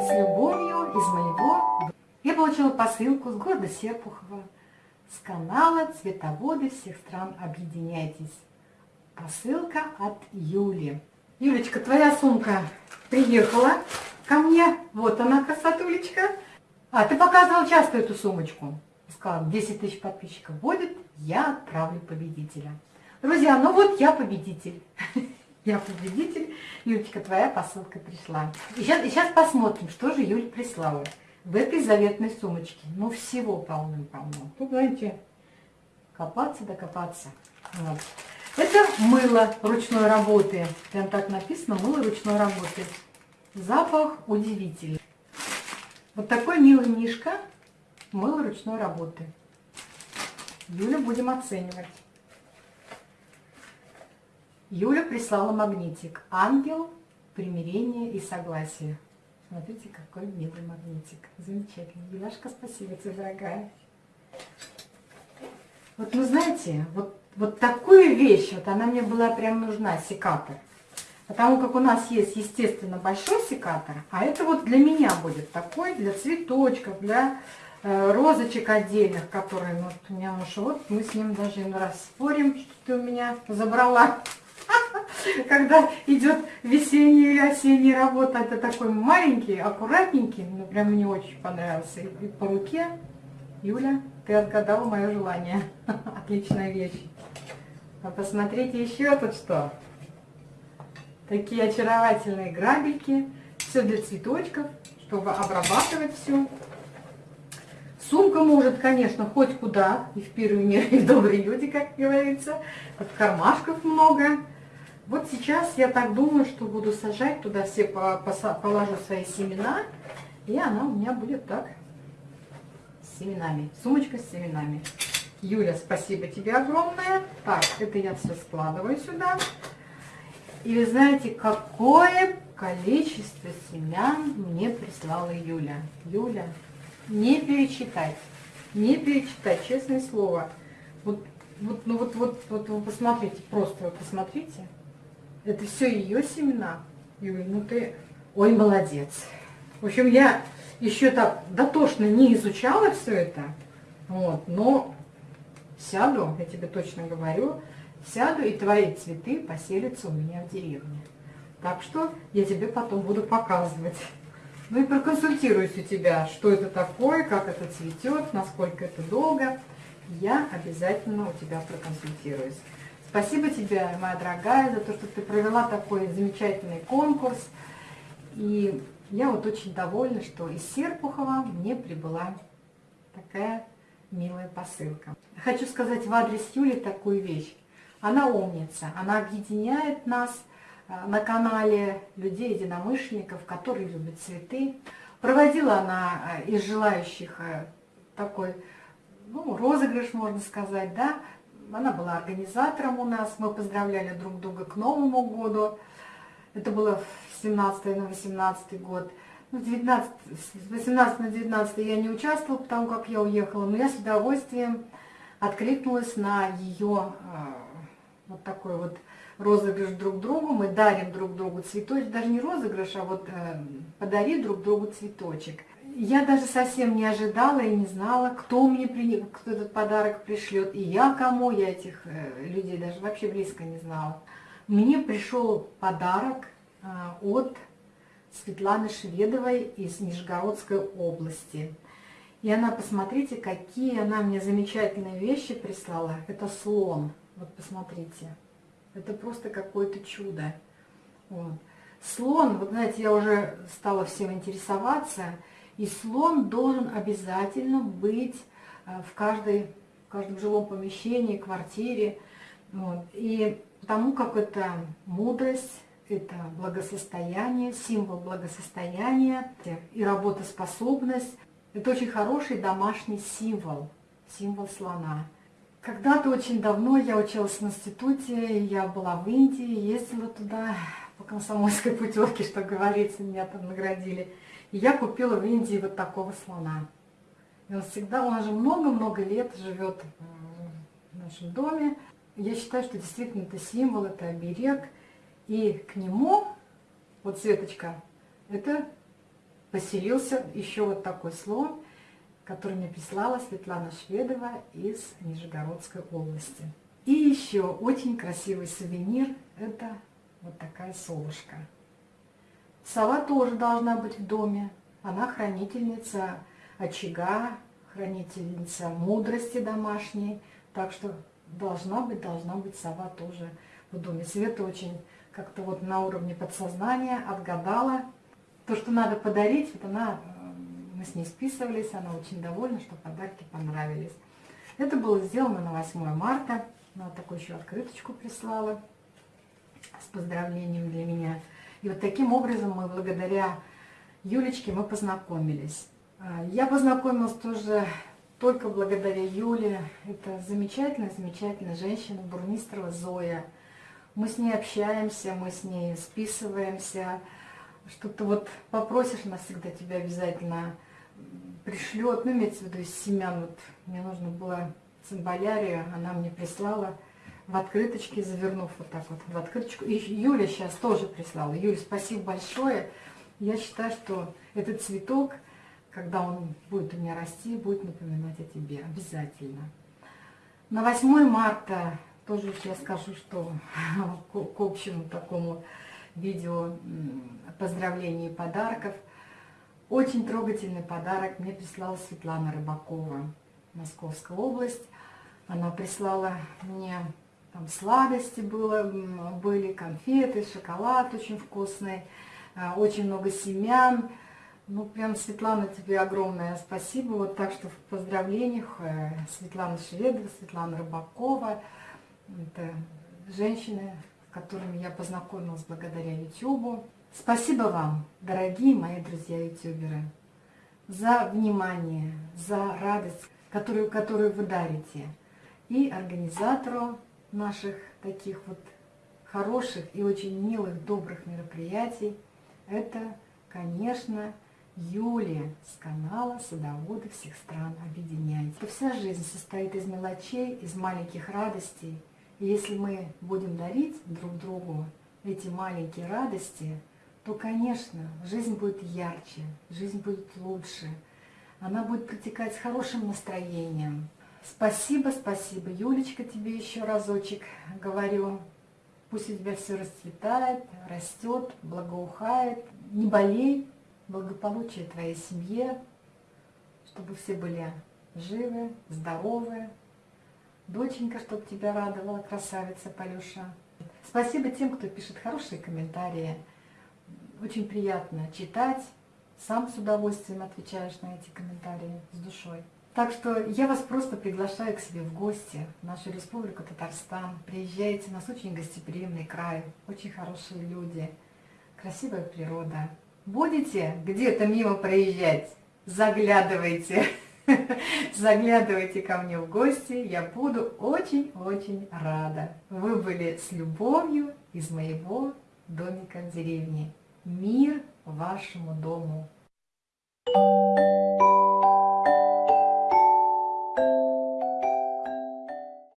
с любовью из моего... Я получила посылку с города Серпухова, с канала «Цветоводы всех стран объединяйтесь». Посылка от Юли. Юлечка, твоя сумка приехала ко мне. Вот она, красотулечка. А, ты показывал часто эту сумочку. Сказала, 10 тысяч подписчиков будет, я отправлю победителя. Друзья, ну вот я победитель. Я победитель. Юлечка, твоя посылка пришла. И сейчас, и сейчас посмотрим, что же Юля прислала в этой заветной сумочке. Ну, всего полным-полно. Тут, знаете, копаться докопаться. Вот. Это мыло ручной работы. Прям так написано, мыло ручной работы. Запах удивительный. Вот такой милый мишка, мыло ручной работы. Юля будем оценивать. Юля прислала магнитик. Ангел, примирение и согласие. Смотрите, какой милый магнитик. Замечательный. Юляшка, спасибо тебе, дорогая. Вот вы знаете, вот, вот такую вещь, вот она мне была прям нужна, секатор. Потому как у нас есть, естественно, большой секатор, а это вот для меня будет такой, для цветочков, для э, розочек отдельных, которые вот у меня муж, вот мы с ним даже раз спорим, что ты у меня забрала когда идет весенняя или осенняя работа, это такой маленький, аккуратненький, ну прям мне очень понравился. И по руке, Юля, ты отгадала мое желание. Отличная вещь. А посмотрите еще тут что. Такие очаровательные грабельки. Все для цветочков, чтобы обрабатывать все. Сумка может, конечно, хоть куда, и в первый мир, и в добрые люди, как говорится. Тут кармашков много. Вот сейчас я так думаю, что буду сажать туда все, положу свои семена, и она у меня будет так, с семенами, сумочка с семенами. Юля, спасибо тебе огромное. Так, это я все складываю сюда. И вы знаете, какое количество семян мне прислала Юля. Юля, не перечитать, не перечитать, честное слово. Вот, вот, ну вот, вот, вот вы посмотрите, просто вы посмотрите. Это все ее семена. Юля, ну ты... Ой, молодец. В общем, я еще так дотошно не изучала все это. Вот, но сяду, я тебе точно говорю, сяду, и твои цветы поселятся у меня в деревне. Так что я тебе потом буду показывать. Ну и проконсультируюсь у тебя, что это такое, как это цветет, насколько это долго. Я обязательно у тебя проконсультируюсь. Спасибо тебе, моя дорогая, за то, что ты провела такой замечательный конкурс. И я вот очень довольна, что из Серпухова мне прибыла такая милая посылка. Хочу сказать в адрес Юли такую вещь. Она умница, она объединяет нас э, на канале людей-единомышленников, которые любят цветы. Проводила она э, из желающих э, такой ну, розыгрыш, можно сказать, да, она была организатором у нас, мы поздравляли друг друга к Новому году. Это было в 17 на 18 год. Ну, 19, с 18 на 19 я не участвовала, потому как я уехала, но я с удовольствием откликнулась на ее э, вот такой вот розыгрыш друг другу. Мы дарим друг другу цветочек, даже не розыгрыш, а вот э, подари друг другу цветочек. Я даже совсем не ожидала и не знала, кто мне при... кто этот подарок пришлет, и я кому, я этих э, людей даже вообще близко не знала. Мне пришел подарок э, от Светланы Шведовой из Нижегородской области. И она, посмотрите, какие она мне замечательные вещи прислала. Это слон. Вот посмотрите. Это просто какое-то чудо. Вот. Слон, вот знаете, я уже стала всем интересоваться. И слон должен обязательно быть э, в, каждой, в каждом жилом помещении, квартире. Вот. И потому как это мудрость, это благосостояние, символ благосостояния и работоспособность. Это очень хороший домашний символ, символ слона. Когда-то очень давно я училась в институте, я была в Индии, ездила туда по комсомольской путевке, что говорится, меня там наградили. И я купила в Индии вот такого слона. И он всегда, он уже много-много лет живет в нашем доме. Я считаю, что действительно это символ, это оберег. И к нему, вот Светочка, это поселился еще вот такой слон, который мне прислала Светлана Шведова из Нижегородской области. И еще очень красивый сувенир – это вот такая совушка. Сова тоже должна быть в доме. Она хранительница очага, хранительница мудрости домашней. Так что должна быть, должна быть сова тоже в доме. Света очень как-то вот на уровне подсознания отгадала. То, что надо подарить, вот она, э, мы с ней списывались, она очень довольна, что подарки понравились. Это было сделано на 8 марта. Она такую еще открыточку прислала с поздравлением для меня. И вот таким образом мы благодаря Юлечке мы познакомились. А, я познакомилась тоже только благодаря Юле. Это замечательная, замечательная женщина, Бурмистрова Зоя. Мы с ней общаемся, мы с ней списываемся. Что-то вот попросишь, она всегда тебя обязательно пришлет. Ну, имеется в виду из семян. Вот мне нужно было цимбалярию, она мне прислала в открыточке, завернув вот так вот в открыточку. И Юля сейчас тоже прислала. Юля, спасибо большое. Я считаю, что этот цветок, когда он будет у меня расти, будет напоминать о тебе обязательно. На 8 марта тоже я скажу, что к общему такому видео поздравлений и подарков. Очень трогательный подарок мне прислала Светлана Рыбакова, Московская область. Она прислала мне там сладости было, были, конфеты, шоколад очень вкусный, а, очень много семян. Ну, прям, Светлана, тебе огромное спасибо. Вот так что в поздравлениях э, Светлана Шведова, Светлана Рыбакова. Это женщины, с которыми я познакомилась благодаря YouTube. Спасибо вам, дорогие мои друзья-ютуберы, за внимание, за радость, которую, которую вы дарите. И организатору наших таких вот хороших и очень милых, добрых мероприятий, это, конечно, Юлия с канала «Садоводы всех стран объединяйте». Вся жизнь состоит из мелочей, из маленьких радостей. И если мы будем дарить друг другу эти маленькие радости, то, конечно, жизнь будет ярче, жизнь будет лучше. Она будет протекать с хорошим настроением, Спасибо, спасибо, Юлечка, тебе еще разочек говорю. Пусть у тебя все расцветает, растет, благоухает. Не болей, благополучие твоей семье, чтобы все были живы, здоровы. Доченька, чтобы тебя радовала, красавица Полюша. Спасибо тем, кто пишет хорошие комментарии. Очень приятно читать. Сам с удовольствием отвечаешь на эти комментарии с душой. Так что я вас просто приглашаю к себе в гости, в нашу республику Татарстан. Приезжайте, у нас очень гостеприимный край, очень хорошие люди, красивая природа. Будете где-то мимо проезжать, заглядывайте, заглядывайте ко мне в гости, я буду очень-очень рада. Вы были с любовью из моего домика в деревне. Мир вашему дому! Thank you.